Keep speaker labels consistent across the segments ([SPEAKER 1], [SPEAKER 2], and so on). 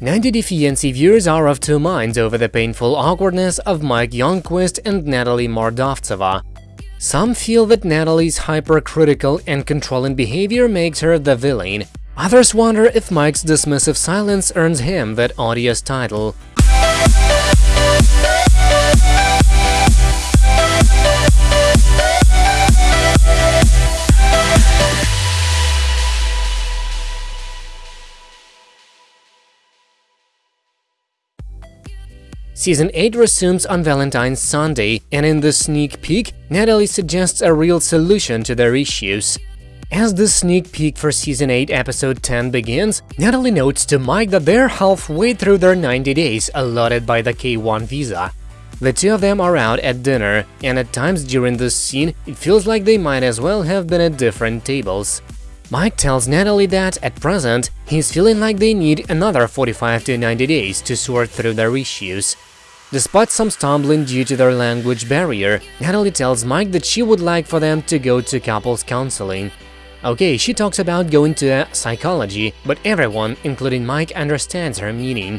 [SPEAKER 1] 90 Day Fiancé viewers are of two minds over the painful awkwardness of Mike Youngquist and Natalie Mordovtseva. Some feel that Natalie's hypercritical and controlling behavior makes her the villain. Others wonder if Mike's dismissive silence earns him that odious title. Season 8 resumes on Valentine's Sunday, and in the sneak peek, Natalie suggests a real solution to their issues. As the sneak peek for Season 8 Episode 10 begins, Natalie notes to Mike that they're halfway through their 90 days allotted by the K1 visa. The two of them are out at dinner, and at times during this scene, it feels like they might as well have been at different tables. Mike tells Natalie that, at present, he's feeling like they need another 45 to 90 days to sort through their issues. Despite some stumbling due to their language barrier, Natalie tells Mike that she would like for them to go to couples counseling. Okay, she talks about going to psychology, but everyone, including Mike, understands her meaning.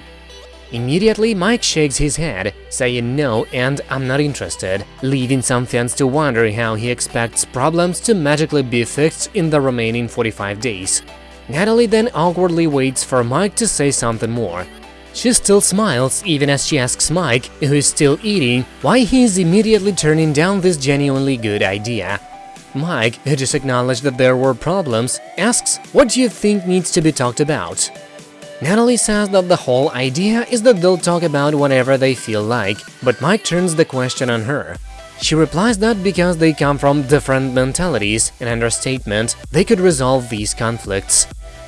[SPEAKER 1] Immediately, Mike shakes his head, saying no and I'm not interested, leaving some fans to wonder how he expects problems to magically be fixed in the remaining 45 days. Natalie then awkwardly waits for Mike to say something more. She still smiles even as she asks Mike, who is still eating, why he is immediately turning down this genuinely good idea. Mike, who just acknowledged that there were problems, asks, what do you think needs to be talked about? Natalie says that the whole idea is that they'll talk about whatever they feel like, but Mike turns the question on her. She replies that because they come from different mentalities, an understatement, they could resolve these conflicts.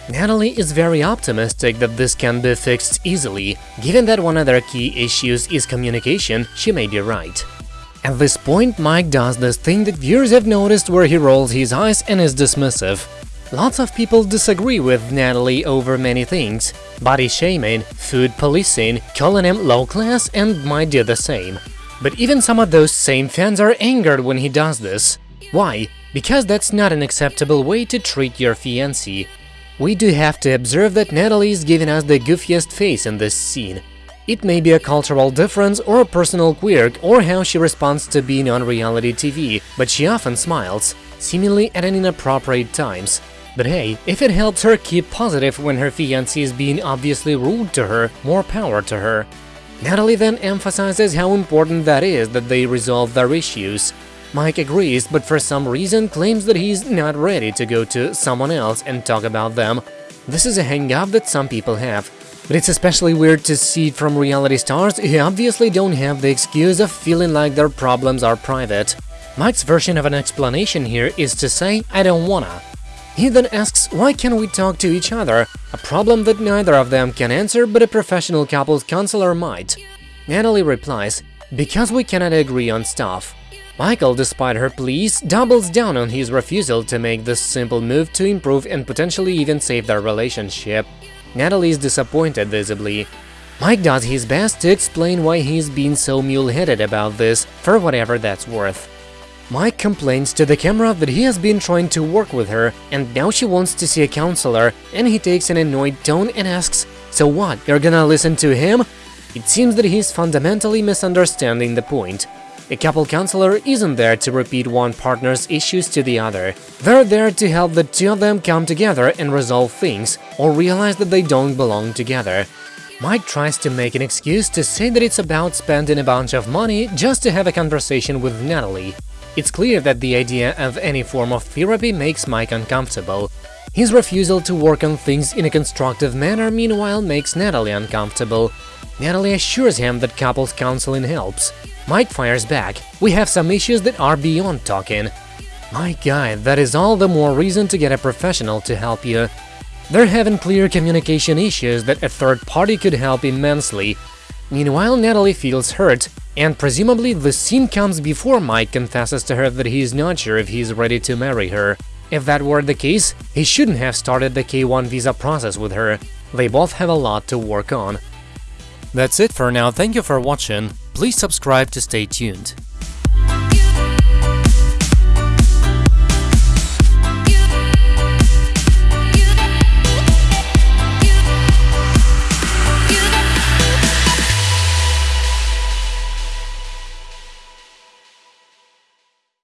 [SPEAKER 1] Natalie is very optimistic that this can be fixed easily. Given that one of their key issues is communication, she may be right. At this point, Mike does this thing that viewers have noticed where he rolls his eyes and is dismissive. Lots of people disagree with Natalie over many things – body shaming, food policing, calling him low class and might do the same. But even some of those same fans are angered when he does this. Why? Because that's not an acceptable way to treat your fiancé. We do have to observe that Natalie is giving us the goofiest face in this scene. It may be a cultural difference or a personal quirk or how she responds to being on reality TV, but she often smiles, seemingly at an inappropriate times. But hey, if it helps her keep positive when her fiancé is being obviously rude to her, more power to her. Natalie then emphasizes how important that is that they resolve their issues. Mike agrees, but for some reason claims that he's not ready to go to someone else and talk about them. This is a hang-up that some people have. But it's especially weird to see it from reality stars who obviously don't have the excuse of feeling like their problems are private. Mike's version of an explanation here is to say, I don't wanna. He then asks, why can't we talk to each other? A problem that neither of them can answer, but a professional couples counselor might. Natalie replies, because we cannot agree on stuff. Michael, despite her pleas, doubles down on his refusal to make this simple move to improve and potentially even save their relationship. Natalie is disappointed visibly. Mike does his best to explain why he's been so mule-headed about this, for whatever that's worth. Mike complains to the camera that he has been trying to work with her, and now she wants to see a counselor, and he takes an annoyed tone and asks, So what, you're gonna listen to him? It seems that he's fundamentally misunderstanding the point. A couple counselor isn't there to repeat one partner's issues to the other. They're there to help the two of them come together and resolve things, or realize that they don't belong together. Mike tries to make an excuse to say that it's about spending a bunch of money just to have a conversation with Natalie. It's clear that the idea of any form of therapy makes Mike uncomfortable. His refusal to work on things in a constructive manner meanwhile makes Natalie uncomfortable. Natalie assures him that couples counseling helps. Mike fires back, we have some issues that are beyond talking. My guy, that is all the more reason to get a professional to help you. They're having clear communication issues that a third party could help immensely. Meanwhile, Natalie feels hurt, and presumably the scene comes before Mike confesses to her that he's not sure if he's ready to marry her. If that were the case, he shouldn't have started the K1 visa process with her. They both have a lot to work on. That's it for now, thank you for watching, please subscribe to stay tuned.